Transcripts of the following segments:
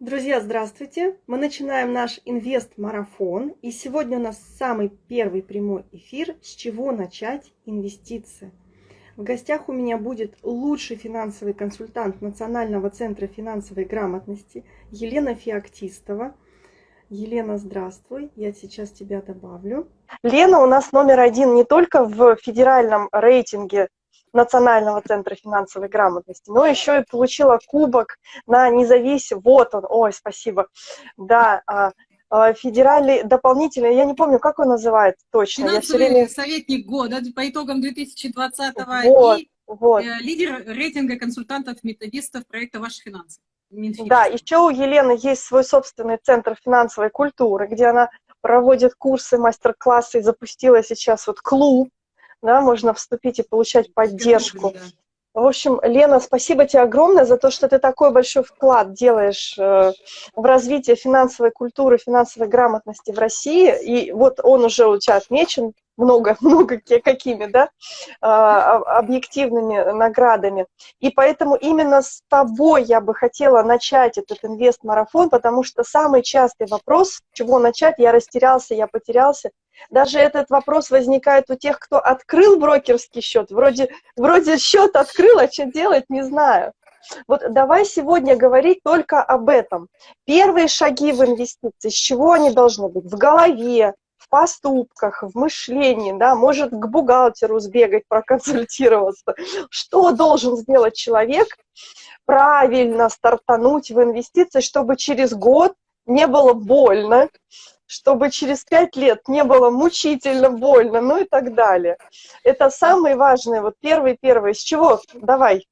Друзья, здравствуйте! Мы начинаем наш инвест-марафон. И сегодня у нас самый первый прямой эфир «С чего начать инвестиции?». В гостях у меня будет лучший финансовый консультант Национального центра финансовой грамотности Елена Феоктистова. Елена, здравствуй, я сейчас тебя добавлю. Лена у нас номер один не только в федеральном рейтинге Национального центра финансовой грамотности, но еще и получила кубок на независимый, вот он, ой, спасибо, да, а, а, федеральный дополнительный, я не помню, как он называется точно. Финансовый я время... советник года по итогам 2020 вот, и вот. Э, лидер рейтинга консультантов-методистов проекта «Ваши финансы». Минфин. Да, еще у Елены есть свой собственный центр финансовой культуры, где она проводит курсы, мастер-классы запустила сейчас вот клуб да, можно вступить и получать поддержку. В общем, Лена, спасибо тебе огромное за то, что ты такой большой вклад делаешь э, в развитие финансовой культуры, финансовой грамотности в России. И вот он уже у тебя отмечен много, много какими, да, а, объективными наградами. И поэтому именно с тобой я бы хотела начать этот инвест-марафон, потому что самый частый вопрос, чего начать, я растерялся, я потерялся. Даже этот вопрос возникает у тех, кто открыл брокерский счет. Вроде, вроде счет открыл, а что делать, не знаю. Вот давай сегодня говорить только об этом. Первые шаги в инвестиции, с чего они должны быть? В голове, поступках, в мышлении, да, может к бухгалтеру сбегать, проконсультироваться. Что должен сделать человек? Правильно стартануть в инвестиции, чтобы через год не было больно, чтобы через пять лет не было мучительно больно, ну и так далее. Это самые важные, вот первый-первый. С чего? Давай.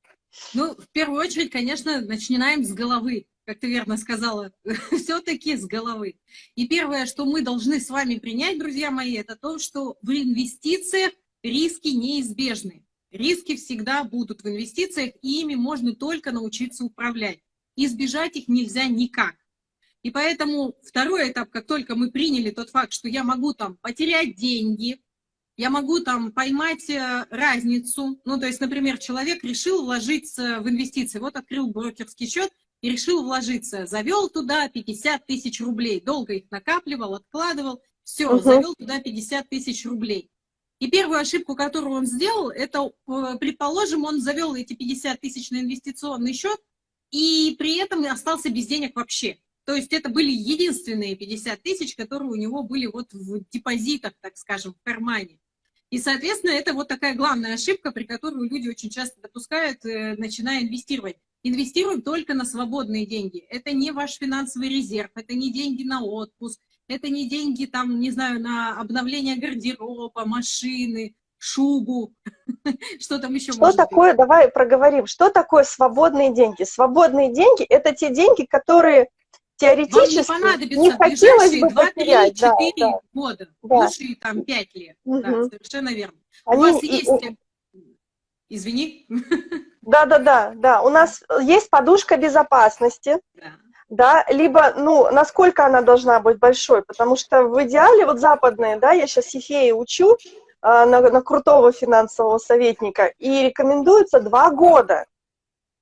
Ну, в первую очередь, конечно, начинаем с головы как ты верно сказала, все-таки с головы. И первое, что мы должны с вами принять, друзья мои, это то, что в инвестициях риски неизбежны. Риски всегда будут в инвестициях, и ими можно только научиться управлять. Избежать их нельзя никак. И поэтому второй этап, как только мы приняли тот факт, что я могу там потерять деньги, я могу там поймать э, разницу. Ну, то есть, например, человек решил вложиться в инвестиции. Вот открыл брокерский счет, и решил вложиться. Завел туда 50 тысяч рублей. Долго их накапливал, откладывал. Все, угу. завел туда 50 тысяч рублей. И первую ошибку, которую он сделал, это, э, предположим, он завел эти 50 тысяч на инвестиционный счет, и при этом остался без денег вообще. То есть это были единственные 50 тысяч, которые у него были вот в депозитах, так скажем, в кармане. И, соответственно, это вот такая главная ошибка, при которой люди очень часто допускают, э, начиная инвестировать. Инвестируем только на свободные деньги. Это не ваш финансовый резерв, это не деньги на отпуск, это не деньги, там, не знаю, на обновление гардероба, машины, шубу, что там еще Что такое, быть? давай проговорим, что такое свободные деньги? Свободные деньги – это те деньги, которые теоретически Вам не, не хотелось бы 2, потерять. 3, 4 да, года, да. лучше там 5 лет, угу. да, совершенно верно. Они, У вас есть... Извини. Да-да-да, да. У нас есть подушка безопасности. Да. Да, либо, ну, насколько она должна быть большой, потому что в идеале, вот западные, да, я сейчас Ефеи учу э, на, на крутого финансового советника, и рекомендуется два года.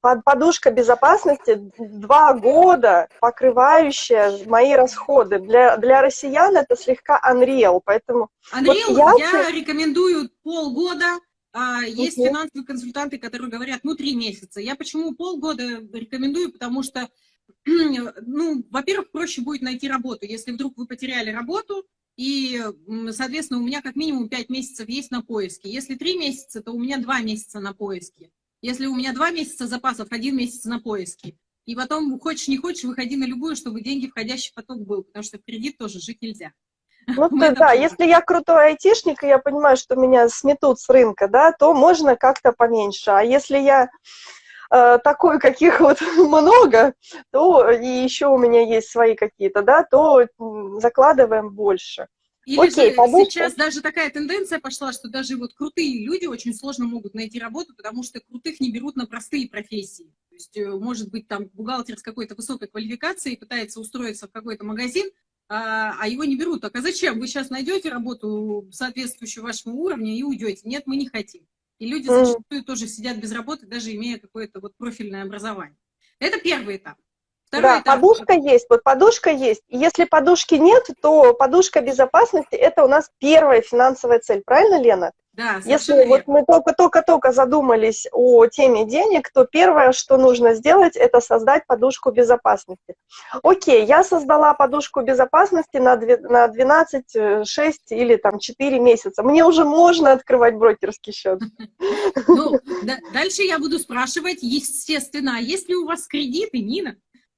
Под подушка безопасности два года, покрывающая мои расходы. Для, для россиян это слегка unreal, поэтому... Unreal вот я... я рекомендую полгода, а есть угу. финансовые консультанты, которые говорят, ну, три месяца. Я почему полгода рекомендую, потому что, ну, во-первых, проще будет найти работу. Если вдруг вы потеряли работу, и, соответственно, у меня как минимум пять месяцев есть на поиске. Если три месяца, то у меня два месяца на поиске. Если у меня два месяца запасов, один месяц на поиске. И потом, хочешь не хочешь, выходи на любую, чтобы деньги входящий поток был, потому что в кредит тоже жить нельзя. Ну, ты, да, если я крутой айтишник, и я понимаю, что меня сметут с рынка, да, то можно как-то поменьше. А если я э, такой, каких вот много, то и еще у меня есть свои какие-то, да, то закладываем больше. Или Окей, же подушка. сейчас даже такая тенденция пошла, что даже вот крутые люди очень сложно могут найти работу, потому что крутых не берут на простые профессии. То есть, э, может быть, там бухгалтер с какой-то высокой квалификацией пытается устроиться в какой-то магазин, а, а его не берут. Так а зачем? Вы сейчас найдете работу, соответствующую вашему уровню, и уйдете. Нет, мы не хотим. И люди зачастую тоже сидят без работы, даже имея какое-то вот профильное образование. Это первый этап. Второй да, этап. подушка есть, вот подушка есть. Если подушки нет, то подушка безопасности – это у нас первая финансовая цель. Правильно, Лена? Да, Если вот мы только-только-только задумались о теме денег, то первое, что нужно сделать, это создать подушку безопасности. Окей, я создала подушку безопасности на 12, 6 э, или там 4 месяца. Мне уже можно открывать брокерский счет. Ну, дальше я буду спрашивать, естественно, а есть ли у вас кредиты, Нина?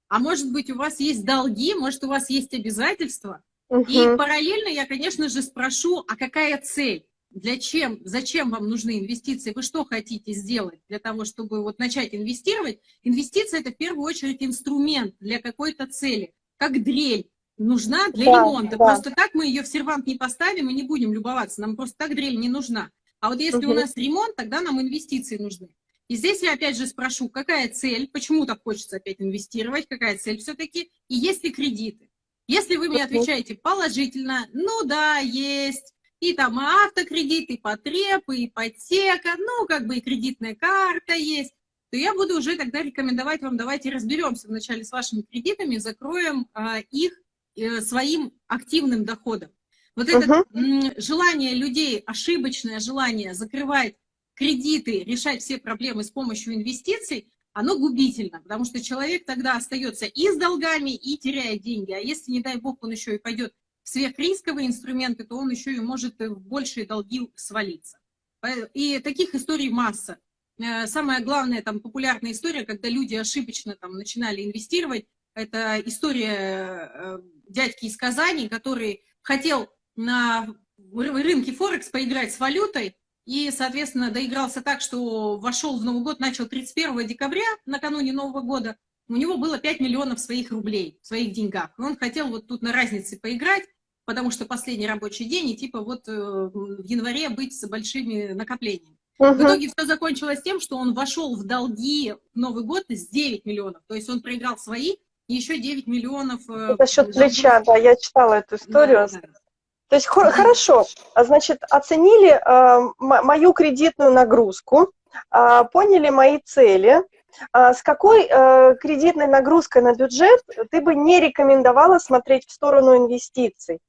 А может быть, у вас есть долги, может, у вас есть обязательства? И параллельно я, конечно же, спрошу, а какая цель? для чем, зачем вам нужны инвестиции, вы что хотите сделать для того, чтобы вот начать инвестировать. Инвестиция – это в первую очередь инструмент для какой-то цели, как дрель нужна для да, ремонта. Да. Просто так мы ее в сервант не поставим и не будем любоваться, нам просто так дрель не нужна. А вот если угу. у нас ремонт, тогда нам инвестиции нужны. И здесь я опять же спрошу, какая цель, почему так хочется опять инвестировать, какая цель все-таки, и есть ли кредиты. Если вы мне отвечаете положительно, ну да, есть, и там и автокредит, и потреб, и ипотека, ну, как бы и кредитная карта есть, то я буду уже тогда рекомендовать вам, давайте разберемся вначале с вашими кредитами, закроем а, их э, своим активным доходом. Вот uh -huh. это желание людей, ошибочное желание закрывать кредиты, решать все проблемы с помощью инвестиций, оно губительно, потому что человек тогда остается и с долгами, и теряет деньги. А если, не дай бог, он еще и пойдет сверхрисковые инструменты, то он еще и может в большие долги свалиться. И таких историй масса. Э, самая главная там популярная история, когда люди ошибочно там начинали инвестировать, это история э, дядьки из Казани, который хотел на рынке Форекс поиграть с валютой, и, соответственно, доигрался так, что вошел в Новый год, начал 31 декабря, накануне Нового года, у него было 5 миллионов своих рублей, в своих деньгах. Он хотел вот тут на разнице поиграть, потому что последний рабочий день, и типа вот э, в январе быть с большими накоплениями. Угу. В итоге все закончилось тем, что он вошел в долги в Новый год с 9 миллионов. То есть он проиграл свои, и еще 9 миллионов... Это счет плеча, да, я читала эту историю. Да, да. То есть хор хорошо, а, значит, оценили э, мою кредитную нагрузку, э, поняли мои цели, э, с какой э, кредитной нагрузкой на бюджет ты бы не рекомендовала смотреть в сторону инвестиций?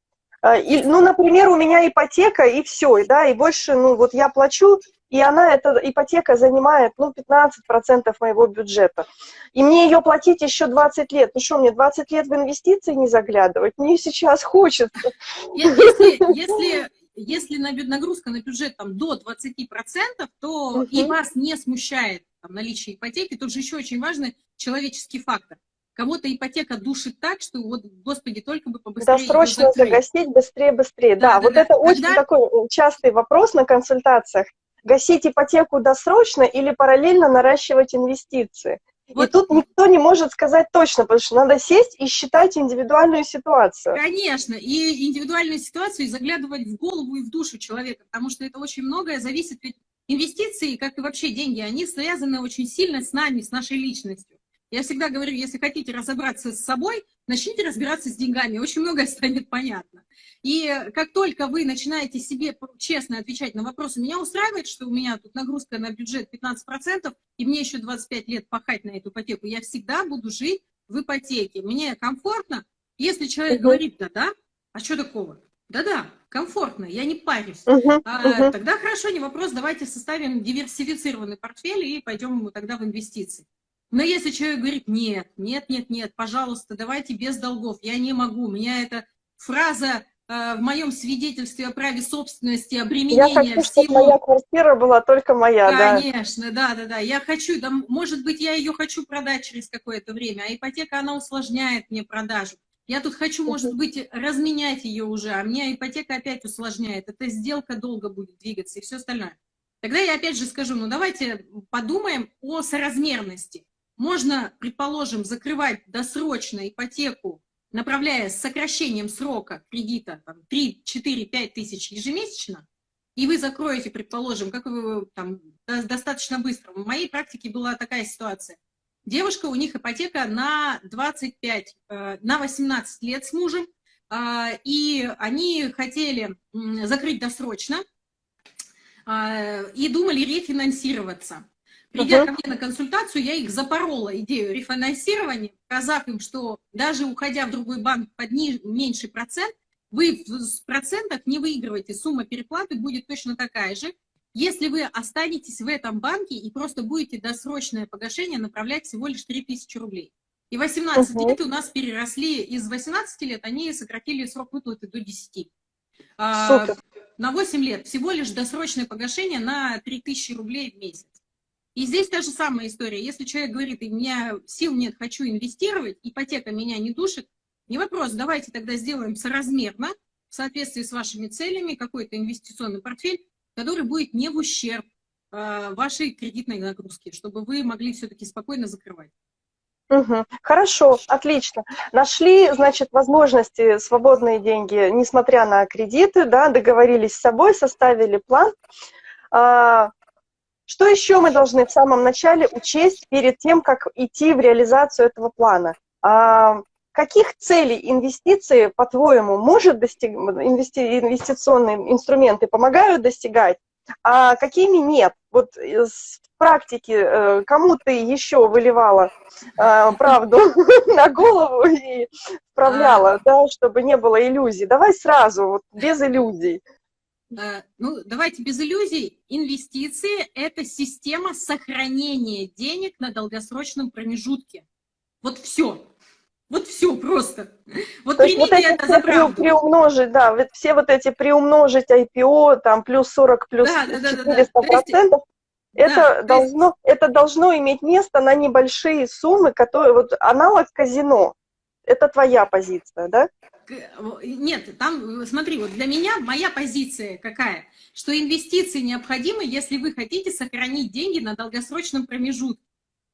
И, ну, например, у меня ипотека, и все, да, и больше, ну, вот я плачу, и она, эта ипотека занимает, ну, 15% моего бюджета. И мне ее платить еще 20 лет. Ну что, мне 20 лет в инвестиции не заглядывать? Мне сейчас хочется. Если, если, если нагрузка на бюджет там, до 20%, то угу. и вас не смущает там, наличие ипотеки, тут же еще очень важный человеческий фактор. Кого-то ипотека душит так, что вот, господи, только бы побыстрее Досрочно загасить, быстрее, быстрее. Да, да, да вот да. это Когда... очень такой э, частый вопрос на консультациях. Гасить ипотеку досрочно или параллельно наращивать инвестиции. Вот. И тут никто не может сказать точно, потому что надо сесть и считать индивидуальную ситуацию. Конечно, и индивидуальную ситуацию, и заглядывать в голову и в душу человека, потому что это очень многое зависит, ведь инвестиции, как и вообще деньги, они связаны очень сильно с нами, с нашей личностью. Я всегда говорю, если хотите разобраться с собой, начните разбираться с деньгами, очень многое станет понятно. И как только вы начинаете себе честно отвечать на вопросы, меня устраивает, что у меня тут нагрузка на бюджет 15%, и мне еще 25 лет пахать на эту ипотеку, я всегда буду жить в ипотеке. Мне комфортно. Если человек говорит, да-да, а что такого? Да-да, комфортно, я не парюсь. Uh -huh, а, Тогда хорошо, не вопрос, давайте составим диверсифицированный портфель и пойдем тогда в инвестиции. Но если человек говорит, нет, нет, нет, нет, пожалуйста, давайте без долгов, я не могу, у меня эта фраза э, в моем свидетельстве о праве собственности, обременения Я хочу, всего... чтобы моя квартира была только моя, Конечно, да, да, да, я хочу, да, может быть, я ее хочу продать через какое-то время, а ипотека, она усложняет мне продажу. Я тут хочу, может быть, разменять ее уже, а мне ипотека опять усложняет. Эта сделка долго будет двигаться и все остальное. Тогда я опять же скажу, ну давайте подумаем о соразмерности. Можно, предположим, закрывать досрочно ипотеку, направляя с сокращением срока кредита там, 3, 4, 5 тысяч ежемесячно, и вы закроете, предположим, как вы там, достаточно быстро. В моей практике была такая ситуация. Девушка, у них ипотека на 25, э, на 18 лет с мужем, а, и они хотели закрыть досрочно, а, и думали рефинансироваться. Придя Мгм. ко мне на консультацию, я их запорола идею рефинансирования, сказав им, что даже уходя в другой банк под ни- меньший процент, вы в процентах не выигрываете, сумма переплаты будет точно такая же, если вы останетесь в этом банке и просто будете досрочное погашение направлять всего лишь 3000 рублей. И 18 Мгм. лет у нас переросли, из 18 лет они сократили срок выплаты до 10. А, на 8 лет всего лишь досрочное погашение на 3000 рублей в месяц. И здесь та же самая история. Если человек говорит, у меня сил нет, хочу инвестировать, ипотека меня не душит, не вопрос, давайте тогда сделаем соразмерно, в соответствии с вашими целями, какой-то инвестиционный портфель, который будет не в ущерб э, вашей кредитной нагрузки, чтобы вы могли все-таки спокойно закрывать. Мгм. Хорошо, отлично. Нашли, значит, возможности, свободные деньги, несмотря на кредиты, да, договорились с собой, составили план. А, Что еще мы должны в самом начале учесть перед тем, как идти в реализацию этого плана? А, Каких целей инвестиции, по-твоему, может достиг... инвести... инвестиционные инструменты помогают достигать, а какими нет? Вот из практики э, кому ты еще выливала э, правду на голову и вправляла, да, чтобы не было иллюзий. Давай сразу, вот без иллюзий. Э, Ну, давайте без иллюзий. Инвестиции – это система сохранения денег на долгосрочном промежутке. Вот все. Вот все просто. Вот То есть вот примите эти это за правду. приумножить, да, вот все вот эти приумножить IPO, там плюс 40, плюс Да, да, да, да, да. 400 То есть, процентов, да, это, то есть- должно, это должно иметь место на небольшие суммы, которые, вот аналог казино. Это твоя позиция, да? Нет, там, смотри, вот для меня моя позиция какая, что инвестиции необходимы, если вы хотите сохранить деньги на долгосрочном промежутке.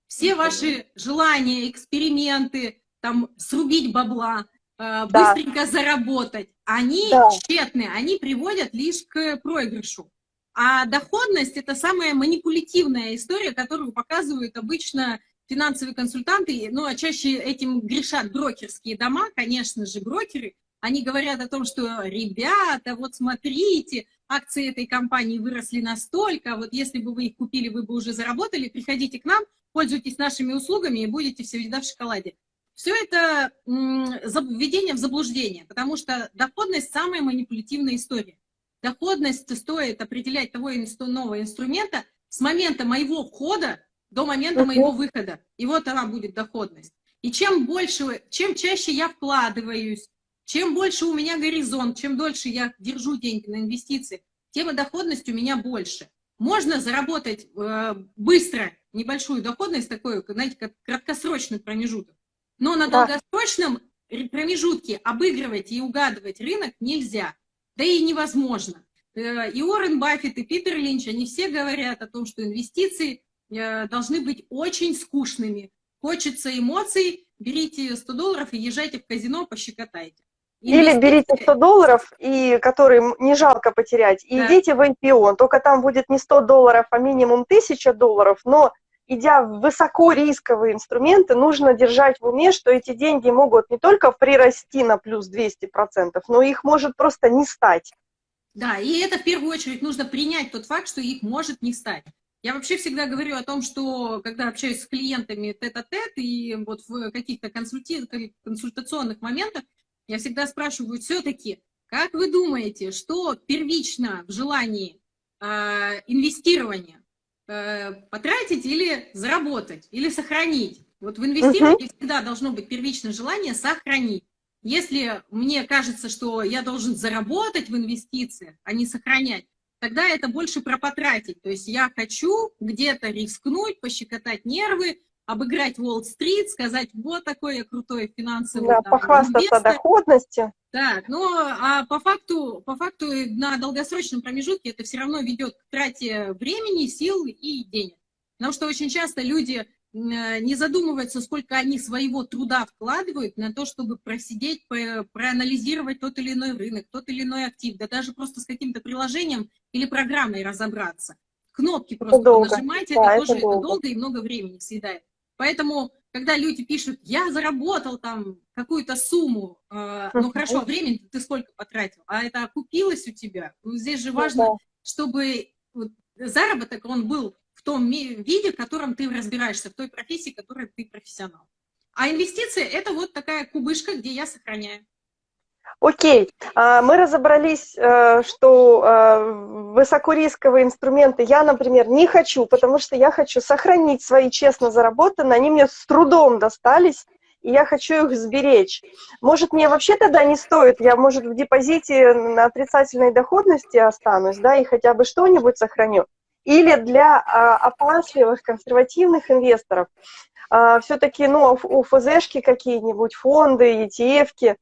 Все ваши желания, эксперименты, там, срубить бабла, э, быстренько заработать, они Да. тщетны, они приводят лишь к проигрышу. А доходность – это самая манипулятивная история, которую показывают обычно финансовые консультанты, ну, а чаще этим грешат брокерские дома, конечно же, брокеры. Они говорят о том, что, ребята, вот смотрите, акции этой компании выросли настолько, вот если бы вы их купили, вы бы уже заработали, приходите к нам, пользуйтесь нашими услугами и будете всегда в шоколаде. Все это введение в заблуждение, потому что доходность – самая манипулятивная история. Доходность стоит определять того иного инструмента с момента моего входа до момента Мгм. моего выхода. И вот она будет доходность. И чем больше, чем чаще я вкладываюсь, чем больше у меня горизонт, чем дольше я держу деньги на инвестиции, тем и доходность у меня больше. Можно заработать э, быстро небольшую доходность, такой, знаете, как краткосрочный промежуток. Но на Да. долгосрочном промежутке обыгрывать и угадывать рынок нельзя. Да и невозможно. Э, И Уоррен Баффет, и Питер Линч, они все говорят о том, что инвестиции должны быть очень скучными. Хочется эмоций, берите 100 долларов и езжайте в казино, пощекотайте. Или Инвестиции- берите 100 долларов, и, которые не жалко потерять, и Да. идите в IPO. Только там будет не 100 долларов, а минимум 1000 долларов, но идя в высокорисковые инструменты, нужно держать в уме, что эти деньги могут не только прирасти на плюс 200%, но их может просто не стать. Да, и это в первую очередь нужно принять тот факт, что их может не стать. Я вообще всегда говорю о том, что когда общаюсь с клиентами тет-а-тет и вот в каких-то консульти- консультационных моментах, я всегда спрашиваю все-таки, как вы думаете, что первично в желании э, инвестирования? Э, потратить или заработать, или сохранить? Вот в инвестировании всегда должно быть первичное желание сохранить. Если мне кажется, что я должен заработать в инвестициях, а не сохранять, тогда это больше про потратить. То есть я хочу где-то рискнуть, пощекотать нервы, обыграть Уолл-стрит, сказать, вот такой я крутой финансовый Да, там, похвастаться инвестор. доходностью. Так, но а по факту, по факту на долгосрочном промежутке это все равно ведет к трате времени, сил и денег. Потому что очень часто люди не задумываются, сколько они своего труда вкладывают на то, чтобы просидеть, проанализировать тот или иной рынок, тот или иной актив, да даже просто с каким-то приложением или программой разобраться. Кнопки просто долго. нажимать, Да, это это тоже это долго. долго и много времени съедает. Поэтому, когда люди пишут, я заработал там какую-то сумму, э, ну хорошо, времени ты сколько потратил, а это окупилось у тебя? Ну, здесь же Ну важно, да. чтобы вот заработок, он был том виде, в котором ты разбираешься, в той профессии, в которой ты профессионал. А инвестиции – это вот такая кубышка, где я сохраняю. Окей, а, мы разобрались, э, что э, высокорисковые инструменты я, например, не хочу, потому что я хочу сохранить свои честно заработанные, они мне с трудом достались, и я хочу их сберечь. Может, мне вообще тогда не стоит, я, может, в депозите на отрицательной доходности останусь, да, и хотя бы что-нибудь сохраню. Или для а, опасливых, консервативных инвесторов а, все-таки, ну, у ФЗшки какие-нибудь, фонды, ETF-ки,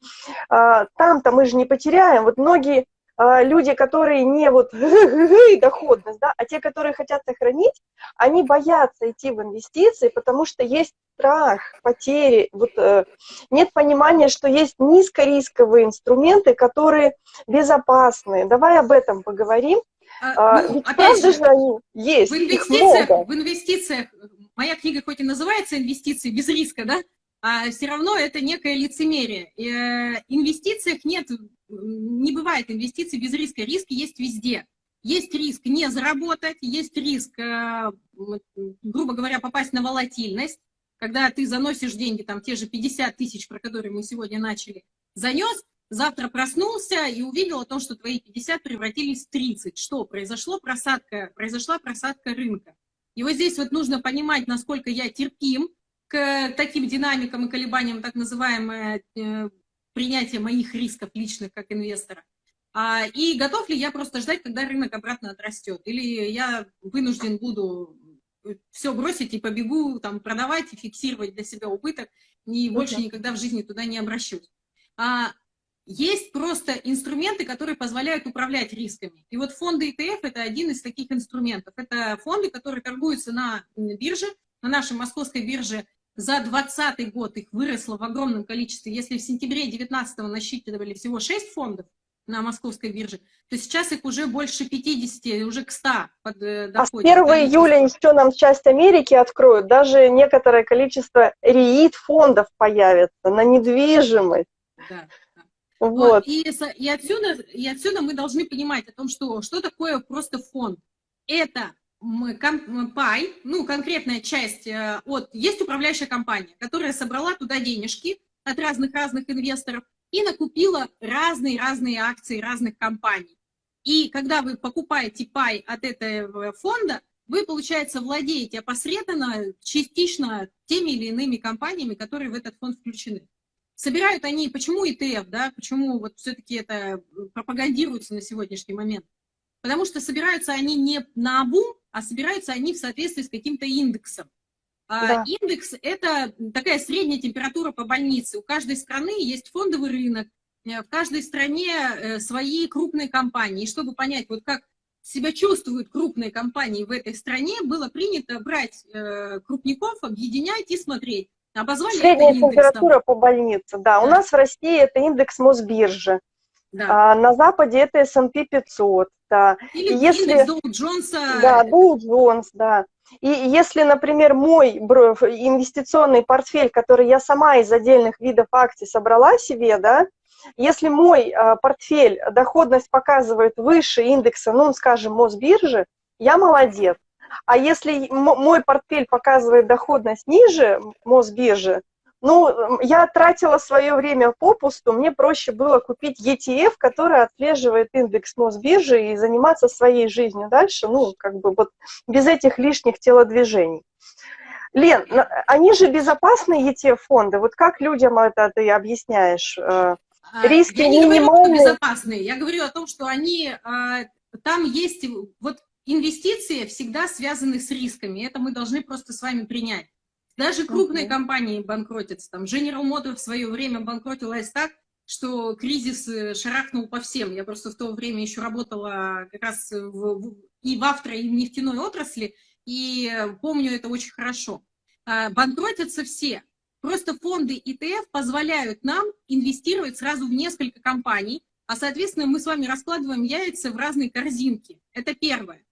а, там-то мы же не потеряем. Вот многие а, люди, которые не вот доходность, да, а те, которые хотят сохранить, они боятся идти в инвестиции, потому что есть страх потери, вот, э, нет понимания, что есть низкорисковые инструменты, которые безопасные. Давай об этом поговорим. А, ну, опять же, же они есть. В инвестициях, в инвестициях моя книга хоть и называется «Инвестиции без риска», да, а все равно это некое лицемерие. И, э, инвестициях нет, не бывает инвестиций без риска. Риск есть везде. Есть риск не заработать, есть риск, э, грубо говоря, попасть на волатильность, когда ты заносишь деньги, там те же 50 тысяч, про которые мы сегодня начали, занес, завтра проснулся и увидел о том, что твои 50 превратились в 30. Что? Произошло просадка, произошла просадка рынка. И вот здесь вот нужно понимать, насколько я терпим к таким динамикам и колебаниям, так называемое э, принятие моих рисков личных как инвестора. А, и готов ли я просто ждать, когда рынок обратно отрастет? Или я вынужден буду все бросить и побегу там продавать и фиксировать для себя убыток, и больше никогда в жизни туда не обращусь. А, есть просто инструменты, которые позволяют управлять рисками. И вот фонды ETF – это один из таких инструментов. Это фонды, которые торгуются на бирже, на нашей московской бирже. За 2020 год их выросло в огромном количестве. Если в сентябре 2019 насчитывали всего 6 фондов на московской бирже, то сейчас их уже больше 50, уже к 100 под, доходит. А с 1 июля еще нам часть Америки откроют. Даже некоторое количество РИИТ-фондов появится на недвижимость. Да. Вот. И, и, отсюда, и отсюда мы должны понимать о том, что, что такое просто фонд. Это пай, ну, конкретная часть э, от... Есть управляющая компания, которая собрала туда денежки от разных-разных инвесторов и накупила разные-разные акции разных компаний. И когда вы покупаете пай от этого фонда, вы, получается, владеете опосредованно, частично теми или иными компаниями, которые в этот фонд включены. Собирают они, почему ETF, да, почему вот все-таки это э, пропагандируется на сегодняшний момент? Потому что собираются они не на обум, а собираются они в соответствии с каким-то индексом. А да. Индекс – это такая средняя температура по больнице. У каждой страны есть фондовый рынок, э, в каждой стране э, свои крупные компании. И чтобы понять, вот как себя чувствуют крупные компании в этой стране, было принято брать крупников, объединять и смотреть, Обозвали Средняя температура по больнице, да. да. У нас в России это индекс Мосбиржи. Да. А, на Западе это S&P 500. Да. Или если... индекс Доу Джонса. Да, Доу Джонс, да. И если, например, мой инвестиционный портфель, который я сама из отдельных видов акций собрала себе, да, если мой а, портфель доходность показывает выше индекса, ну, скажем, Мосбиржи, я молодец. А если мой портфель показывает доходность ниже Мосбиржи, ну, я тратила свое время попусту, мне проще было купить ETF, который отслеживает индекс Мосбиржи и заниматься своей жизнью дальше, ну, как бы вот без этих лишних телодвижений. Лен, они же безопасные ETF-фонды, вот как людям это ты объясняешь? Э, а, риски я не минимальные? говорю, безопасные, я говорю о том, что они, а, там есть, вот инвестиции всегда связаны с рисками, это мы должны просто с вами принять. Даже крупные okay. компании банкротятся. Там General Motors в свое время банкротилась так, что кризис э, шарахнул по всем. Я просто в то время еще работала как раз в, и в авто, и в нефтяной отрасли, и помню это очень хорошо. А, банкротятся все. Просто фонды ETF позволяют нам инвестировать сразу в несколько компаний, а, соответственно, мы с вами раскладываем яйца в разные корзинки. Это первое.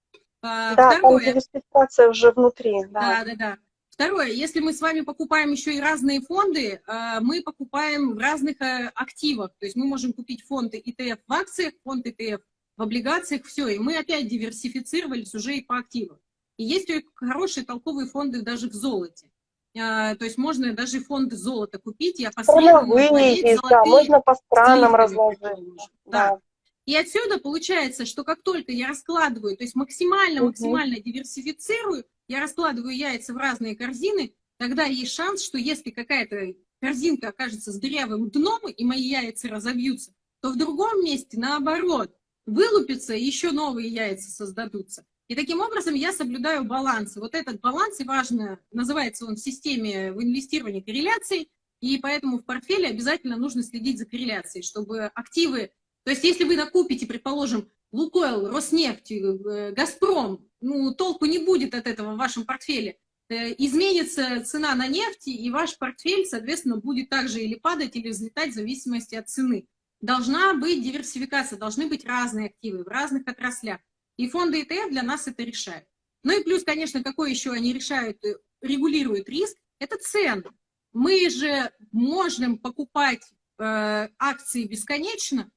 А, да, Второе. там диверсификация уже внутри. Да. да, да, да. Второе, если мы с вами покупаем еще и разные фонды, а, мы покупаем в разных э, активах. То есть мы можем купить фонды ETF в акциях, фонд ETF в облигациях, все. И мы опять диверсифицировались уже и по активам. И есть хорошие толковые фонды даже в золоте. А, то есть можно даже фонды золота купить, я есть, да, можно по странам разложить. Да. И отсюда получается, что как только я раскладываю, то есть максимально-максимально угу. диверсифицирую, я раскладываю яйца в разные корзины, тогда есть шанс, что если какая-то корзинка окажется с дырявым дном, и мои яйца разобьются, то в другом месте, наоборот, вылупятся, и еще новые яйца создадутся. И таким образом я соблюдаю баланс. Вот этот баланс, и важно, называется он в системе в инвестировании корреляцией, и поэтому в портфеле обязательно нужно следить за корреляцией, чтобы активы... То есть если вы накупите, предположим, Лукойл, Роснефть, э, Газпром, ну, толку не будет от этого в вашем портфеле. Э, изменится цена на нефть, и ваш портфель, соответственно, будет также или падать, или взлетать в зависимости от цены. Должна быть диверсификация, должны быть разные активы в разных отраслях. И фонды ETF для нас это решают. Ну и плюс, конечно, какой еще они решают, э, регулируют риск, это цены. Мы же можем покупать э, акции бесконечно,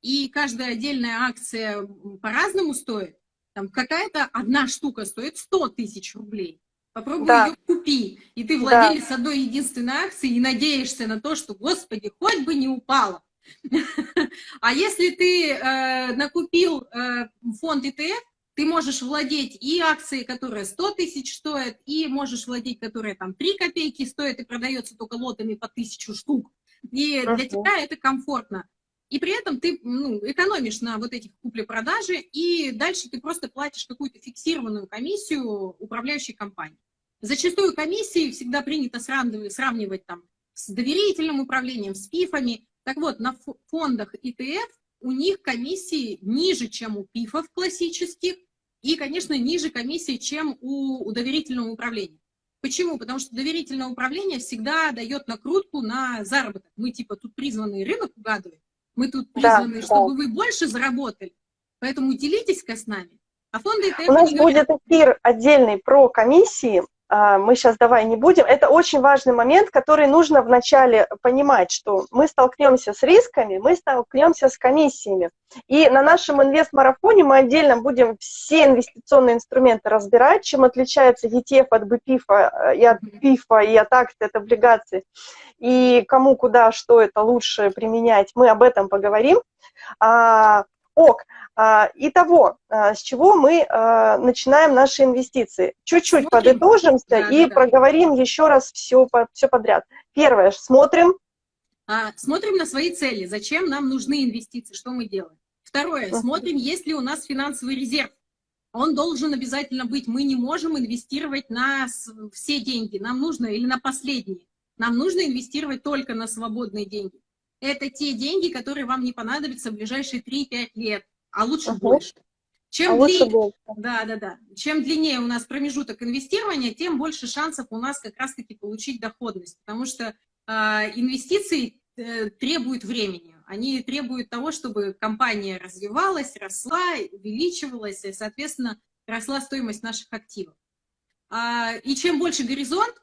и каждая отдельная акция по-разному стоит. Там какая-то одна штука стоит 100 тысяч рублей. Попробуй да. ее купи. И ты владелец да. одной единственной акции и надеешься на то, что, господи, хоть бы не упала. А если ты э, накупил э, фонд ETF, ты можешь владеть и акцией, которая 100 тысяч стоит, и можешь владеть, которая там 3 копейки стоит и продается только лотами по тысячу штук. И для тебя это комфортно. И при этом ты ну, экономишь на вот этих купле-продаже, и дальше ты просто платишь какую-то фиксированную комиссию управляющей компании. Зачастую комиссии всегда принято сравнивать, сравнивать там, с доверительным управлением, с ПИФами. Так вот, на фондах ETF у них комиссии ниже, чем у ПИФов классических, и, конечно, ниже комиссии, чем у, у доверительного управления. Почему? Потому что доверительное управление всегда дает накрутку на заработок. Мы типа тут призваны рынок угадывать, мы тут призваны, да, чтобы да. вы больше заработали, поэтому делитесь-ка с нами. А фонды ETF... У нас будет эфир отдельный про комиссии, мы сейчас давай не будем. Это очень важный момент, который нужно вначале понимать, что мы столкнемся с рисками, мы столкнемся с комиссиями. И на нашем инвест-марафоне мы отдельно будем все инвестиционные инструменты разбирать, чем отличается ETF от BPIF э, и от PIF, и от акций, от облигаций, и кому, куда, что это лучше применять. Мы об этом поговорим. А, ок, а, итого, а, с чего мы а, начинаем наши инвестиции? Чуть-чуть подытожимся да, и да, проговорим да. еще раз все, все подряд. Первое, смотрим. Смотрим на свои цели, зачем нам нужны инвестиции, что мы делаем. Второе, смотрим, есть ли у нас финансовый резерв. Он должен обязательно быть. Мы не можем инвестировать на все деньги, нам нужно, или на последние. Нам нужно инвестировать только на свободные деньги. Это те деньги, которые вам не понадобятся в ближайшие 3-5 лет а лучше угу. больше. Чем, а дли... больше. Да, да, да. Чем длиннее у нас промежуток инвестирования, тем больше шансов у нас как раз-таки получить доходность, потому что э, инвестиции э, требуют времени. Они требуют того, чтобы компания развивалась, росла, увеличивалась, и, соответственно, росла стоимость наших активов. А, и чем больше горизонт,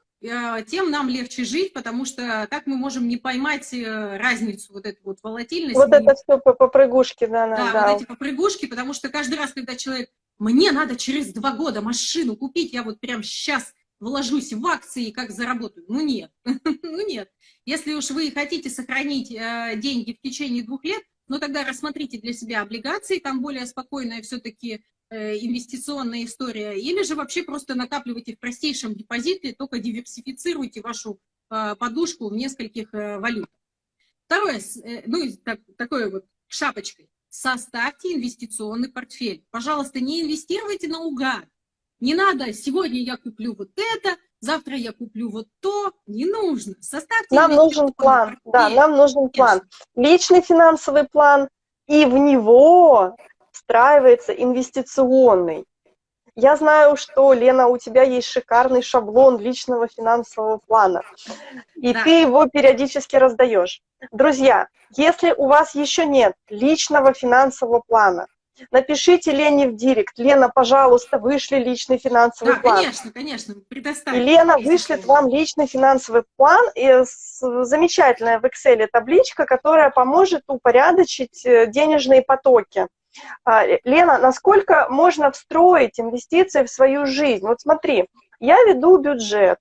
тем нам легче жить, потому что так мы можем не поймать э, разницу, вот эту вот волатильность. Вот это все по попрыгушке, да, да. Да, вот эти попрыгушки, потому что каждый раз, когда человек, мне надо через два года машину купить, я вот прям сейчас вложусь в акции, как заработаю. Ну нет, ну нет. Если уж вы хотите сохранить э, деньги в течение двух лет, ну тогда рассмотрите для себя облигации, там более спокойная все-таки Э, инвестиционная история, или же вообще просто накапливайте в простейшем депозите, только диверсифицируйте вашу э, подушку в нескольких э, валютах. Второе, ну, так, такое вот шапочкой. Составьте инвестиционный портфель. Пожалуйста, не инвестируйте наугад. Не надо, сегодня я куплю вот это, завтра я куплю вот то. Не нужно. Составьте Нам нужен план. Портфель. Да, нам нужен план. Личный финансовый план, и в него встраивается инвестиционный. Я знаю, что, Лена, у тебя есть шикарный шаблон личного финансового плана, и да. ты его периодически раздаешь. Друзья, если у вас еще нет личного финансового плана, напишите Лене в директ. Лена, пожалуйста, вышли личный финансовый да, план. конечно, конечно, предоставьте. И Лена вышлет вам личный финансовый план, и замечательная в Excel табличка, которая поможет упорядочить э, денежные потоки Лена, насколько можно встроить инвестиции в свою жизнь? Вот смотри, я веду бюджет,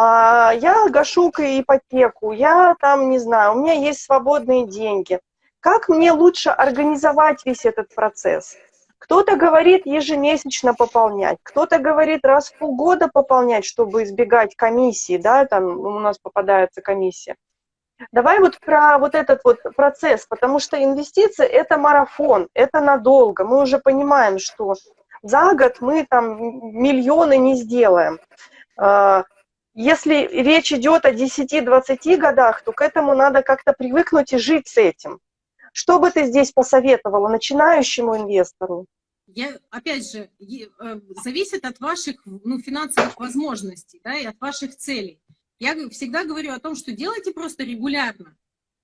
а, я гашу ипотеку, я там, не знаю, у меня есть свободные деньги. Как мне лучше организовать весь этот процесс? Кто-то говорит ежемесячно пополнять, кто-то говорит раз в полгода пополнять, чтобы избегать комиссии, да, там у нас попадается комиссия. Давай вот про вот этот вот процесс, потому что инвестиции – это марафон, это надолго. Мы уже понимаем, что за год мы там миллионы не сделаем. А, если речь идет о 10-20 годах, то к этому надо как-то привыкнуть и жить с этим. Что бы ты здесь посоветовала начинающему инвестору? Я, опять же, э, зависит от ваших ну, финансовых возможностей да, и от ваших целей. Я всегда говорю о том, что делайте просто регулярно.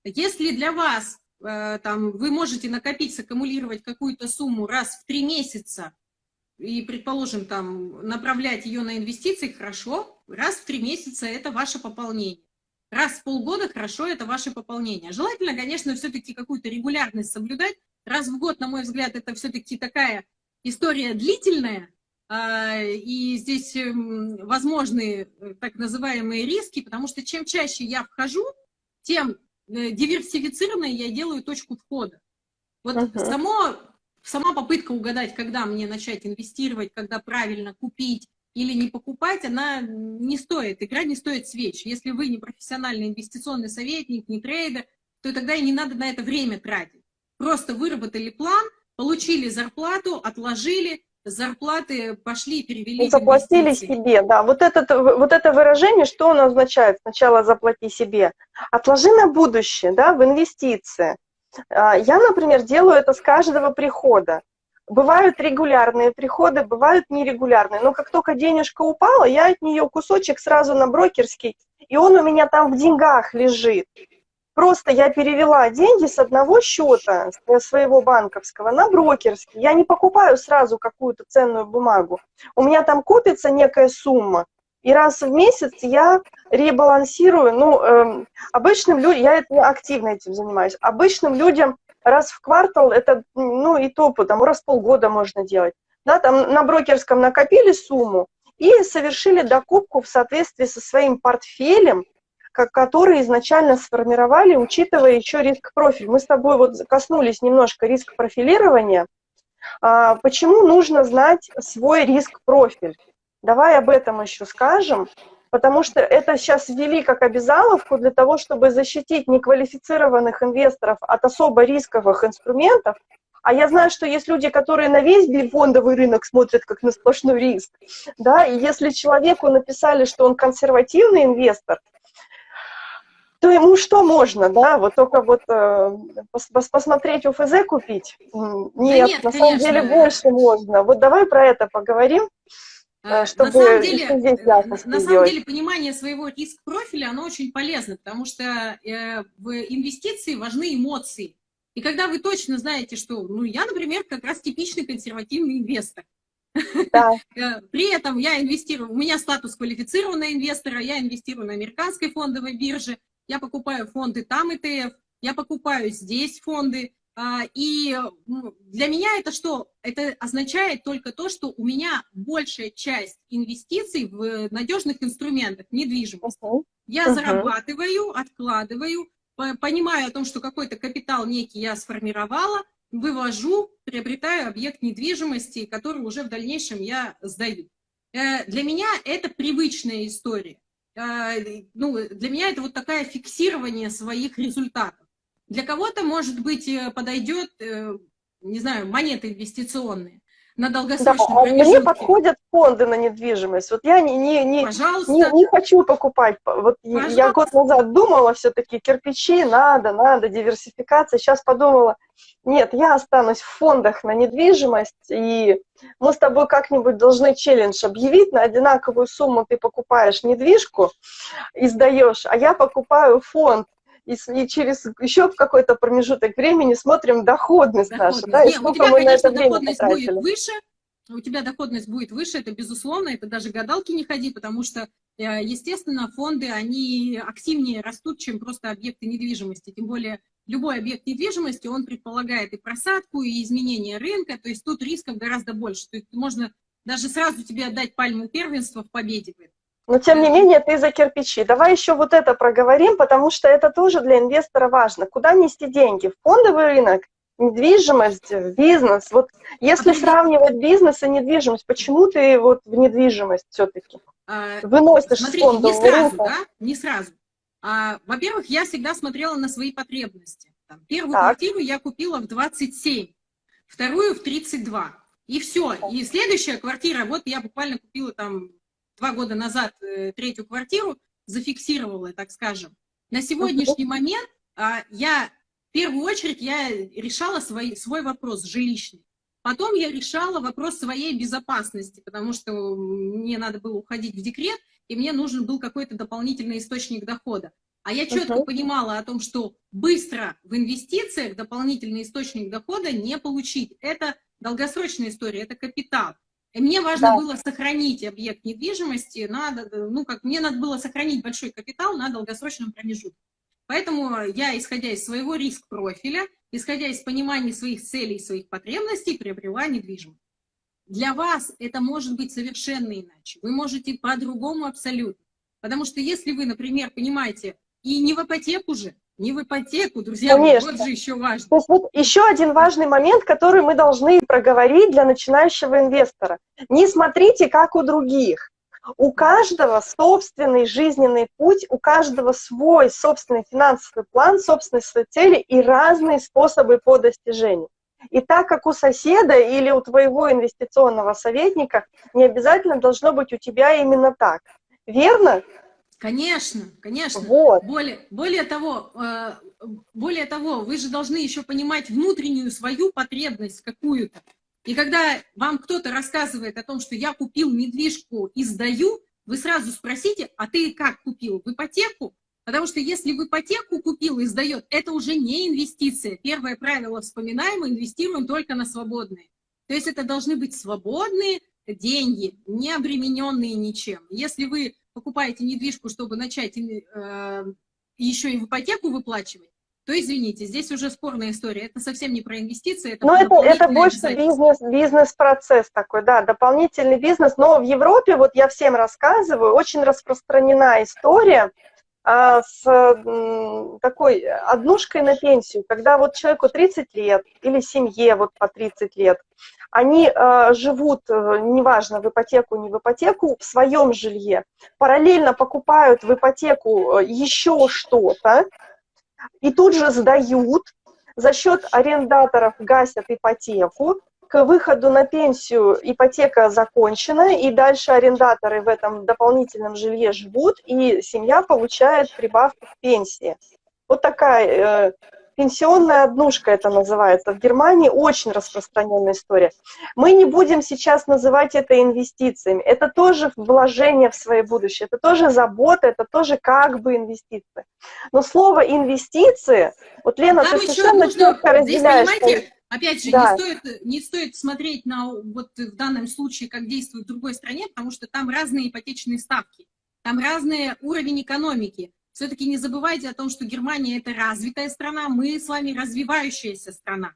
Если для вас э, там, вы можете накопить, саккумулировать какую-то сумму раз в три месяца, и, предположим, там, направлять ее на инвестиции, хорошо, раз в три месяца это ваше пополнение. Раз в полгода, хорошо, это ваше пополнение. Желательно, конечно, все-таки какую-то регулярность соблюдать. Раз в год, на мой взгляд, это все-таки такая история длительная, и здесь эм, возможны э, так называемые риски, потому что чем чаще я вхожу, тем э, диверсифицированной я делаю точку входа. Вот uh -huh. само, сама попытка угадать, когда мне начать инвестировать, когда правильно купить или не покупать, она не стоит, игра не стоит свеч. Если вы не профессиональный инвестиционный советник, не трейдер, то тогда и не надо на это время тратить. Просто выработали план, получили зарплату, отложили, зарплаты пошли, перевели. И заплатили себе, да. Вот, этот, вот это выражение, что оно означает? Сначала заплати себе. Отложи на будущее, да, в инвестиции. А, я, например, делаю это с каждого прихода. Бывают регулярные приходы, бывают нерегулярные. Но как только денежка упала, я от нее кусочек сразу на брокерский, и он у меня там в деньгах лежит. Просто я перевела деньги с одного счета своего банковского на брокерский. Я не покупаю сразу какую-то ценную бумагу. У меня там копится некая сумма, и раз в месяц я ребалансирую. Ну, э, обычным людям, я это, активно этим занимаюсь, обычным людям раз в квартал, это, ну, и то, там, раз в полгода можно делать. Да, там на брокерском накопили сумму и совершили докупку в соответствии со своим портфелем, которые изначально сформировали, учитывая еще риск-профиль. Мы с тобой вот коснулись немножко риск-профилирования. А, почему нужно знать свой риск-профиль? Давай об этом еще скажем, потому что это сейчас ввели как обязаловку для того, чтобы защитить неквалифицированных инвесторов от особо рисковых инструментов, а я знаю, что есть люди, которые на весь фондовый рынок смотрят как на сплошной риск. Да? И если человеку написали, что он консервативный инвестор, то ему что можно, да, вот только вот э, пос посмотреть УФЗ купить? Нет, да нет на конечно. самом деле больше можно. Вот давай про это поговорим, э, чтобы на самом деле, здесь э, на самом деле понимание своего риск-профиля, оно очень полезно, потому что э, в инвестиции важны эмоции. И когда вы точно знаете, что, ну, я, например, как раз типичный консервативный инвестор, да. Э, при этом я инвестирую, у меня статус квалифицированного инвестора, я инвестирую на американской фондовой бирже, я покупаю фонды там ИТФ, я покупаю здесь фонды, а, и для меня это что? Это означает только то, что у меня большая часть инвестиций в надежных инструментах, недвижимость. Uh -huh. Я uh -huh. зарабатываю, откладываю, понимаю о том, что какой-то капитал некий я сформировала, вывожу, приобретаю объект недвижимости, который уже в дальнейшем я сдаю. Э, для меня это привычная история. А, ну, для меня это вот такая фиксирование своих результатов. Для кого-то, может быть, э, подойдет, э, не знаю, монеты инвестиционные на долгосрочном да, промежутке. Мне подходят фонды на недвижимость. Вот я не, не, не, не, не хочу покупать. Вот Пожалуйста. я год назад думала все-таки, кирпичи надо, надо, диверсификация. Сейчас подумала, нет, я останусь в фондах на недвижимость, и мы с тобой как-нибудь должны челлендж объявить, на одинаковую сумму ты покупаешь недвижку и сдаешь, а я покупаю фонд и, и через еще какой-то промежуток времени смотрим доходность, доходность. нашу, да, и сколько мы конечно, на это время потратили. Будет выше, у тебя доходность будет выше, это безусловно, это даже гадалки не ходи, потому что э, естественно, фонды, они активнее растут, чем просто объекты недвижимости. Тем более любой объект недвижимости, он предполагает и просадку, и изменение рынка, то есть тут рисков гораздо больше. То есть можно даже сразу тебе отдать пальму первенства в победе. Но тем не менее ты за кирпичи. Давай еще вот это проговорим, потому что это тоже для инвестора важно. Куда нести деньги? В фондовый рынок, недвижимость, в бизнес. Вот если сравнивать бизнес и недвижимость, почему ты вот в недвижимость все-таки а, выносишь Смотри, с фондового не сразу, рынка? Да? Не сразу. А, Во-первых, я всегда смотрела на свои потребности. Там, первую так. квартиру я купила в 27, вторую в 32. И все. И следующая квартира, вот я буквально купила там два года назад э, третью квартиру, зафиксировала, так скажем. На сегодняшний момент а, я, в первую очередь, я решала свой, свой вопрос жилищный. Потом я решала вопрос своей безопасности, потому что мне надо было уходить в декрет, и мне нужен был какой-то дополнительный источник дохода. А я четко uh -huh. понимала о том, что быстро в инвестициях дополнительный источник дохода не получить. Это долгосрочная история, это капитал. И мне важно да. было сохранить объект недвижимости, надо, ну, как мне надо было сохранить большой капитал на долгосрочном промежутке. Поэтому я, исходя из своего риск-профиля, исходя из понимания своих целей, своих потребностей, приобрела недвижимость. Для вас это может быть совершенно иначе. Вы можете по-другому абсолютно. Потому что если вы, например, понимаете, и не в ипотеку же, не в ипотеку, друзья, Конечно. вот же еще важно. То есть вот еще один важный момент, который мы должны проговорить для начинающего инвестора. Не смотрите, как у других. У каждого собственный жизненный путь, у каждого свой собственный финансовый план, собственные свои цели и разные способы по достижению. И так как у соседа или у твоего инвестиционного советника, не обязательно должно быть у тебя именно так. Верно? Конечно, конечно. Вот. Более, более, того, э, более того, вы же должны еще понимать внутреннюю свою потребность какую-то. И когда вам кто-то рассказывает о том, что я купил недвижку и сдаю, вы сразу спросите, а ты как купил? В ипотеку? Потому что если в ипотеку купил и сдает, это уже не инвестиция. Первое правило вспоминаем, инвестируем только на свободные. То есть это должны быть свободные деньги, не обремененные ничем. Если вы покупаете недвижку, чтобы начать э, еще и в ипотеку выплачивать, то извините, здесь уже спорная история. Это совсем не про инвестиции. Это но это, это больше бизнес, бизнес-процесс такой, да, дополнительный бизнес. Но в Европе, вот я всем рассказываю, очень распространена история а, с такой однушкой на пенсию, когда вот человеку 30 лет или семье вот по 30 лет, они э, живут, э, неважно, в ипотеку, не в ипотеку, в своем жилье, параллельно покупают в ипотеку э, еще что-то, и тут же сдают, за счет арендаторов гасят ипотеку, к выходу на пенсию ипотека закончена, и дальше арендаторы в этом дополнительном жилье живут, и семья получает прибавку к пенсии. Вот такая Пенсионная однушка это называется. В Германии очень распространенная история. Мы не будем сейчас называть это инвестициями. Это тоже вложение в свое будущее, это тоже забота, это тоже как бы инвестиции. Но слово инвестиции, вот Лена, Нам ты совершенно четко разделяешь. Здесь, понимаете, Опять же, да. не, стоит, не стоит смотреть на вот в данном случае, как действует в другой стране, потому что там разные ипотечные ставки, там разный уровень экономики все-таки не забывайте о том, что Германия – это развитая страна, мы с вами развивающаяся страна.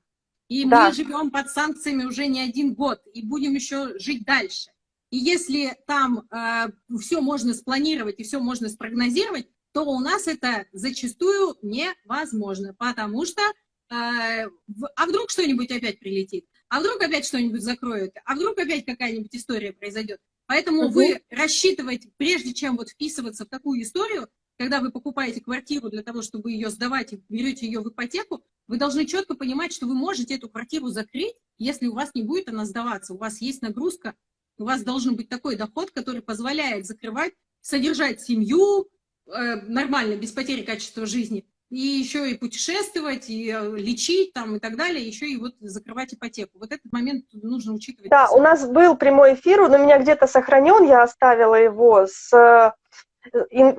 И да. мы живем под санкциями уже не один год, и будем еще жить дальше. И если там э, все можно спланировать и все можно спрогнозировать, то у нас это зачастую невозможно, потому что э, а вдруг что-нибудь опять прилетит, а вдруг опять что-нибудь закроют, а вдруг опять какая-нибудь история произойдет. Поэтому угу. вы рассчитываете, прежде чем вот вписываться в такую историю, когда вы покупаете квартиру для того, чтобы ее сдавать и берете ее в ипотеку, вы должны четко понимать, что вы можете эту квартиру закрыть, если у вас не будет она сдаваться. У вас есть нагрузка, у вас должен быть такой доход, который позволяет закрывать, содержать семью э, нормально, без потери качества жизни, и еще и путешествовать, и э, лечить там и так далее, еще и вот закрывать ипотеку. Вот этот момент нужно учитывать. Да, у нас был прямой эфир, он у меня где-то сохранен, я оставила его с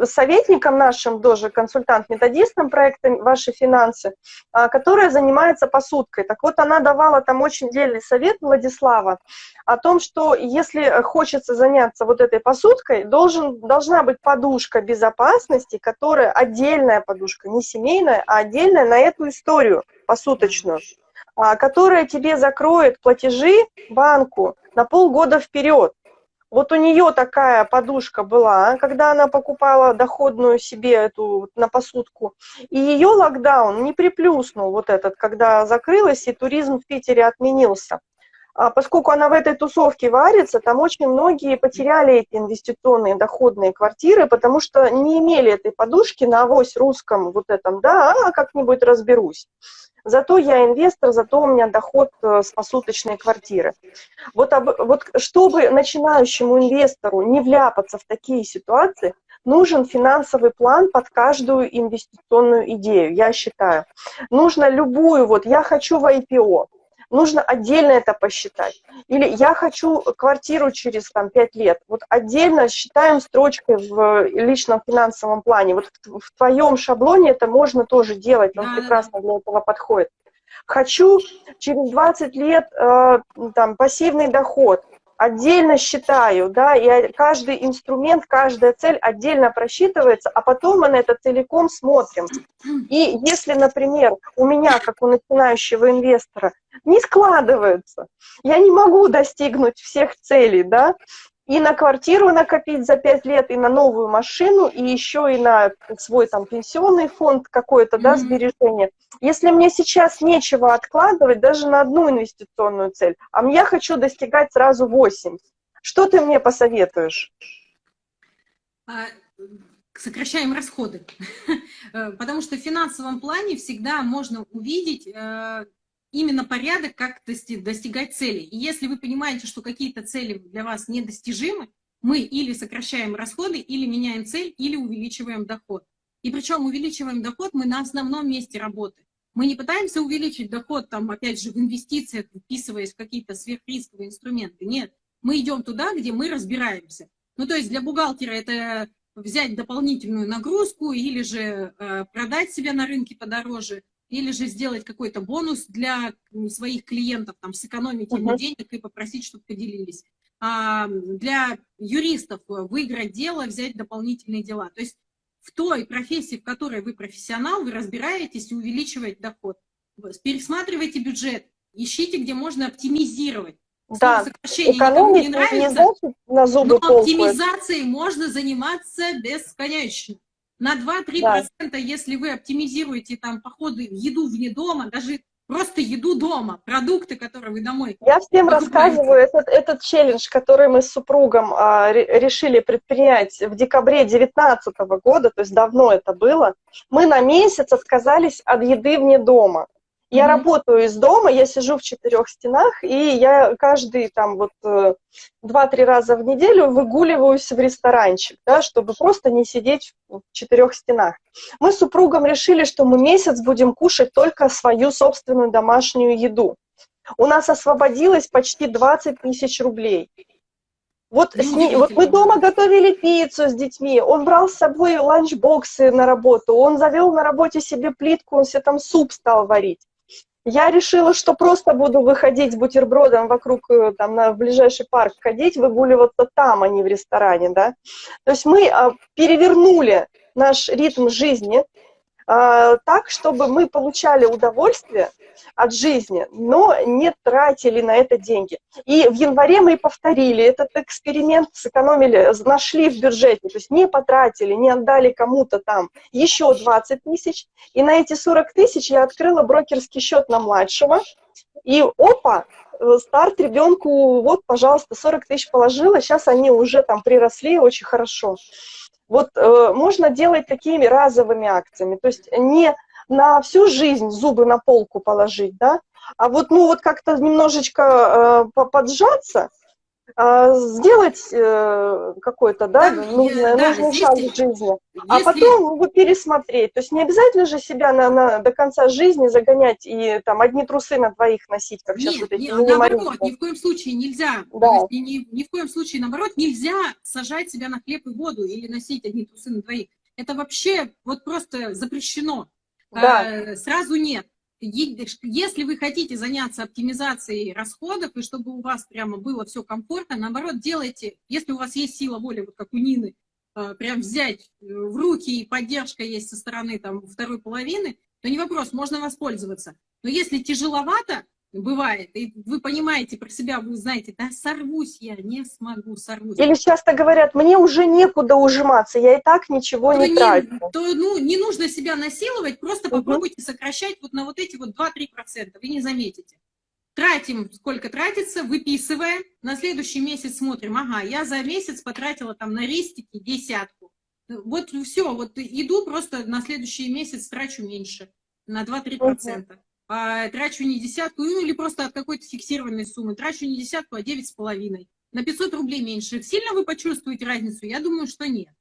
советником нашим, тоже консультант-методистом проекта «Ваши финансы», а, которая занимается посудкой. Так вот, она давала там очень дельный совет, Владислава, о том, что если хочется заняться вот этой посудкой, должен, должна быть подушка безопасности, которая отдельная подушка, не семейная, а отдельная на эту историю посуточную, а, которая тебе закроет платежи банку на полгода вперед. Вот у нее такая подушка была, когда она покупала доходную себе эту на посудку. И ее локдаун не приплюснул вот этот, когда закрылась и туризм в Питере отменился. А поскольку она в этой тусовке варится, там очень многие потеряли эти инвестиционные доходные квартиры, потому что не имели этой подушки на авось русском вот этом, да, а как-нибудь разберусь. Зато я инвестор, зато у меня доход э, с посуточной квартиры. Вот, об, вот чтобы начинающему инвестору не вляпаться в такие ситуации, нужен финансовый план под каждую инвестиционную идею, я считаю. Нужно любую, вот я хочу в IPO, нужно отдельно это посчитать. Или я хочу квартиру через там, 5 лет. Вот отдельно считаем строчкой в личном финансовом плане. Вот в, твоем шаблоне это можно тоже делать, он прекрасно для этого подходит. Хочу через 20 лет э, там, пассивный доход отдельно считаю, да, и каждый инструмент, каждая цель отдельно просчитывается, а потом мы на это целиком смотрим. И если, например, у меня, как у начинающего инвестора, не складывается, я не могу достигнуть всех целей, да, и на квартиру накопить за 5 лет, и на новую машину, и еще и на свой там пенсионный фонд какой-то, да, сбережения. Если мне сейчас нечего откладывать даже на одну инвестиционную цель, а я хочу достигать сразу 8, что ты мне посоветуешь? А, сокращаем расходы, потому что в финансовом плане всегда можно увидеть э, именно порядок, как достигать цели. И если вы понимаете, что какие-то цели для вас недостижимы, мы или сокращаем расходы, или меняем цель, или увеличиваем доход. И причем увеличиваем доход мы на основном месте работы. Мы не пытаемся увеличить доход, там, опять же, в инвестициях, вписываясь в какие-то сверхрисковые инструменты. Нет, мы идем туда, где мы разбираемся. Ну, то есть для бухгалтера это взять дополнительную нагрузку или же э, продать себя на рынке подороже, или же сделать какой-то бонус для своих клиентов, там, сэкономить uh -huh. денег и попросить, чтобы поделились. А для юристов выиграть дело, взять дополнительные дела. То есть в той профессии, в которой вы профессионал, вы разбираетесь и увеличиваете доход. Пересматривайте бюджет, ищите, где можно оптимизировать. Да, экономить не нравится, не на зубы но оптимизацией можно заниматься бесконечно. На 2-3%, да. если вы оптимизируете там походы, еду вне дома, даже просто еду дома, продукты, которые вы домой. Я всем рассказываю этот, этот челлендж, который мы с супругом а, решили предпринять в декабре 2019 года, то есть давно это было. Мы на месяц отказались от еды вне дома. Я mm -hmm. работаю из дома, я сижу в четырех стенах, и я каждый там вот э, два-три раза в неделю выгуливаюсь в ресторанчик, да, чтобы просто не сидеть в четырех стенах. Мы с супругом решили, что мы месяц будем кушать только свою собственную домашнюю еду. У нас освободилось почти 20 тысяч рублей. Вот, с ней, вот мы дома готовили пиццу с детьми, он брал с собой ланчбоксы на работу, он завел на работе себе плитку, он себе там суп стал варить. Я решила, что просто буду выходить с бутербродом вокруг, э, там, на, в ближайший парк ходить, выгуливаться там, а не в ресторане, да. То есть мы а, перевернули наш ритм жизни, а, так, чтобы мы получали удовольствие от жизни, но не тратили на это деньги. И в январе мы повторили этот эксперимент, сэкономили, нашли в бюджете, то есть не потратили, не отдали кому-то там еще 20 тысяч, и на эти 40 тысяч я открыла брокерский счет на младшего, и опа, старт ребенку, вот, пожалуйста, 40 тысяч положила, сейчас они уже там приросли очень хорошо. Вот э, можно делать такими разовыми акциями, то есть не на всю жизнь зубы на полку положить, да, а вот, ну, вот как-то немножечко э, поджаться, а, сделать э, какой-то, да, Да, нужный, да, нужный шаг в жизни, а Если- потом его пересмотреть. То есть не обязательно же себя на, на- до конца жизни загонять и там одни трусы на двоих носить, как сейчас Нет, вот эти не- минималисты. наоборот, ни в коем случае нельзя, Да. есть ни- ни в коем случае, наоборот, нельзя сажать себя на хлеб и воду или носить одни трусы на двоих. Это вообще вот просто запрещено. Да. А, сразу нет. Если вы хотите заняться оптимизацией расходов, и чтобы у вас прямо было все комфортно, наоборот, делайте, если у вас есть сила воли, вот как у Нины, а, прям взять э, в руки, и поддержка есть со стороны там второй половины, то не вопрос, можно воспользоваться. Но если тяжеловато, бывает, и вы понимаете про себя, вы знаете, да сорвусь я, не смогу, сорвусь. Или часто говорят, мне уже некуда ужиматься, я и так ничего то, не не, трачу. то, ну, не нужно себя насиловать, просто Мгм. попробуйте сокращать вот на вот эти вот 2-3%, вы не заметите. Тратим, сколько тратится, выписываем, на следующий месяц смотрим, ага, я за месяц потратила там на рестики десятку. Вот все, вот иду просто на следующий месяц трачу меньше, на 2-3%. А, трачу не десятку, ну или просто от какой-то фиксированной суммы, трачу не десятку, а девять с половиной. На 500 рублей меньше. Сильно вы почувствуете разницу? Я думаю, что нет.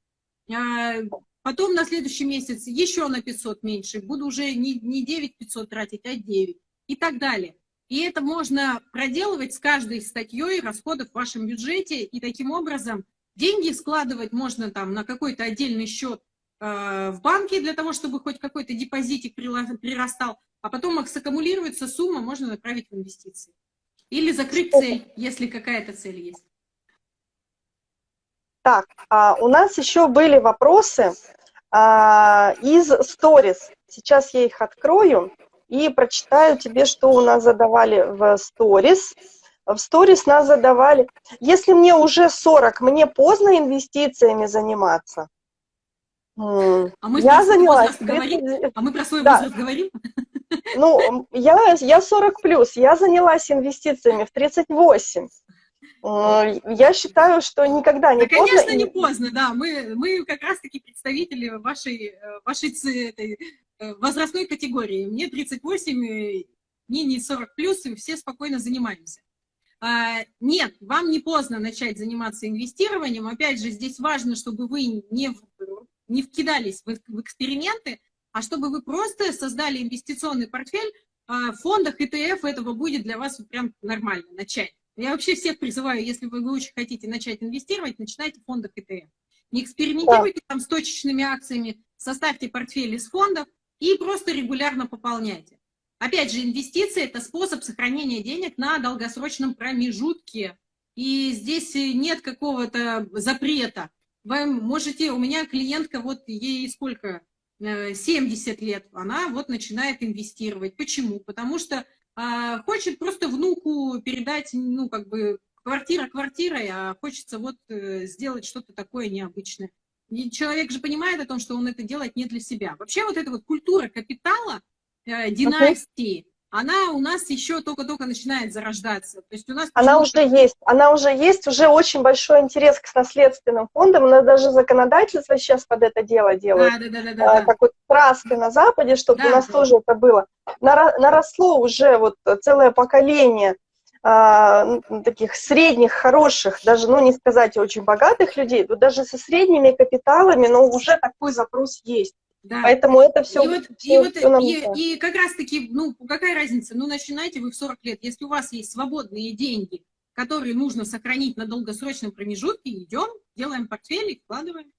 А, Потом на следующий месяц еще на 500 меньше. Буду уже не, не 9 500 тратить, а 9. И так далее. И это можно проделывать с каждой статьей расходов в вашем бюджете. И таким образом деньги складывать можно там на какой-то отдельный счет э, в банке для того, чтобы хоть какой-то депозитик прирастал. А потом саккумулируется сумма, можно направить в инвестиции. Или закрыть цель, если какая-то цель есть. Так, а у нас еще были вопросы а, из Stories. Сейчас я их открою и прочитаю тебе, что у нас задавали в Stories. В Stories нас задавали, если мне уже 40, мне поздно инвестициями заниматься? А мы я занялась. говорим? 30 А мы про свой Да. возраст говорим? Ну, я, я 40 плюс, я занялась инвестициями в 38. М, Я считаю, что никогда не Да, поздно. конечно, не поздно, да. Мы, мы как раз-таки представители вашей, э, вашей этой, э, возрастной категории. Мне 38, и мне не 40 плюс, и все спокойно занимаемся. А, Нет, вам не поздно начать заниматься инвестированием. Опять же, здесь важно, чтобы вы не, не вкидались в в эксперименты, а чтобы вы просто создали инвестиционный портфель. А, В фондах ETF этого будет для вас прям нормально начать. Я вообще всех призываю, если вы, вы очень хотите начать инвестировать, начинайте в фондах ETF. Не экспериментируйте там с точечными акциями, составьте портфель из фондов и просто регулярно пополняйте. Опять же, инвестиции – это способ сохранения денег на долгосрочном промежутке. И здесь нет какого-то запрета. Вы можете, у меня клиентка, вот ей сколько, 70 лет, она вот начинает инвестировать. Почему? Потому что а, хочет просто внуку передать, ну, как бы, квартира квартирой, а хочется вот э, сделать что-то такое необычное. И человек же понимает о том, что он это делает не для себя. Вообще вот эта вот культура капитала, э, династии, она у нас еще только-только начинает зарождаться. То есть у нас Она уже есть, она уже есть, уже очень большой интерес к наследственным фондам, у нас даже законодательство сейчас под это дело делает. Да, да, да, да, А, да, да. краска на Западе, чтобы Да. у нас тоже это было. Наросло уже вот целое поколение а, таких средних, хороших, даже, ну, не сказать очень богатых людей, но даже со средними капиталами, но уже такой запрос есть. Да. Поэтому это все, и, вот, и, вот, и, и как раз-таки, ну, какая разница? Ну, начинаете вы в 40 лет. Если у вас есть свободные деньги, которые нужно сохранить на долгосрочном промежутке, идем, делаем портфель и вкладываем.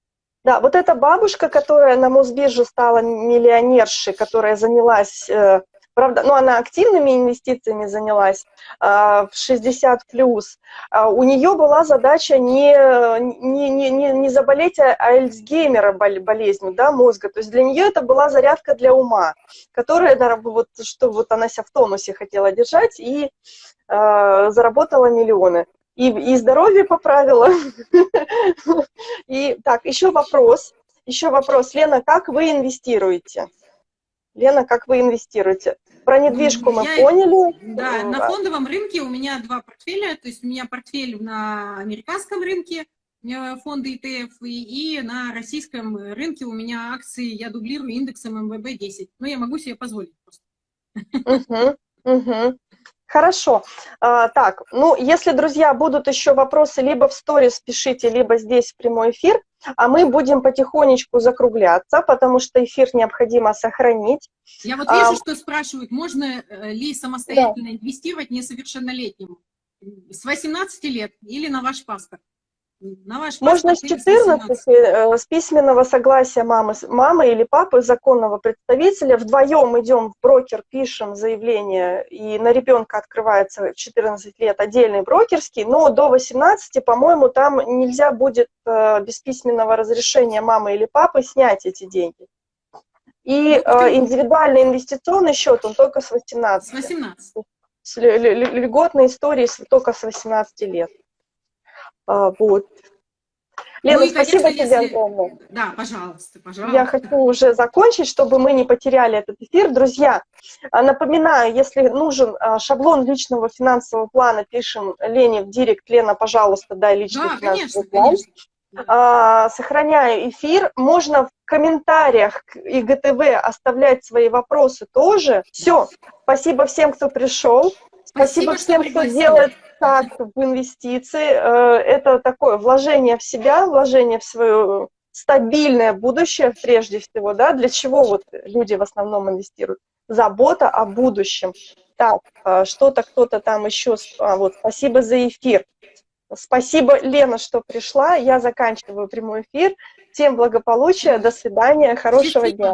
Да, вот эта бабушка, которая на Мосбирже стала миллионершей, которая занялась, э, правда, ну, она активными инвестициями занялась э, в 60 плюс, у нее была задача не, не, не, не, заболеть а- Альцгеймера бол- болезнью да, мозга, то есть для нее это была зарядка для ума, которая, вот, что вот она себя в тонусе хотела держать и э, заработала миллионы. И, и здоровье поправила. И так, еще вопрос. Еще вопрос. Лена, как вы инвестируете? Лена, как вы инвестируете? Про недвижку мы Я- поняли. Да, на А, фондовом рынке у меня два портфеля, то есть у меня портфель на американском рынке, фонды ETF, и, и на российском рынке у меня акции, я дублирую индексом МВБ-10. Ну, я могу себе позволить просто. Мгм, мгм. Хорошо. А, так, ну, если, друзья, будут еще вопросы, либо в сторис пишите, либо здесь в прямой эфир, а мы будем потихонечку закругляться, потому что эфир необходимо сохранить. Я вот вижу, А, что спрашивают, можно э, ли самостоятельно инвестировать несовершеннолетним с 18 лет или на ваш паспорт? На ваш Можно с паспорт или 14, 18? э, с письменного согласия мамы, мамы или папы, законного представителя, вдвоем идем в брокер, пишем заявление, и на ребенка открывается в 14 лет отдельный брокерский, но до 18, по-моему, там нельзя будет э, без письменного разрешения мамы или папы снять эти деньги. И Ну, э, индивидуальный инвестиционный счет, он только с 18. С 18. С лю- лю- лю- льготные истории только с 18 лет. А, вот. Лена, Ну и, спасибо конечно, тебе если- огромное. Да, пожалуйста, пожалуйста. Я хочу уже закончить, чтобы мы не потеряли этот эфир. Друзья, а, напоминаю, если нужен а, шаблон личного финансового плана, пишем Лене в директ. Лена, пожалуйста, дай личный Да, финансовый конечно, план. конечно. А, Сохраняю эфир. Можно в комментариях к ИГТВ оставлять свои вопросы тоже. Все. Спасибо всем, кто пришел. Спасибо, Спасибо, всем, кто делает так в инвестиции. Э, Это такое вложение в себя, вложение в свое стабильное будущее прежде всего, да, для чего вот люди в основном инвестируют? Забота о будущем. Так, э, что-то кто-то там еще, а, вот, спасибо за эфир. Спасибо, Лена, что пришла. Я заканчиваю прямой эфир. Всем благополучия, до свидания, хорошего дня.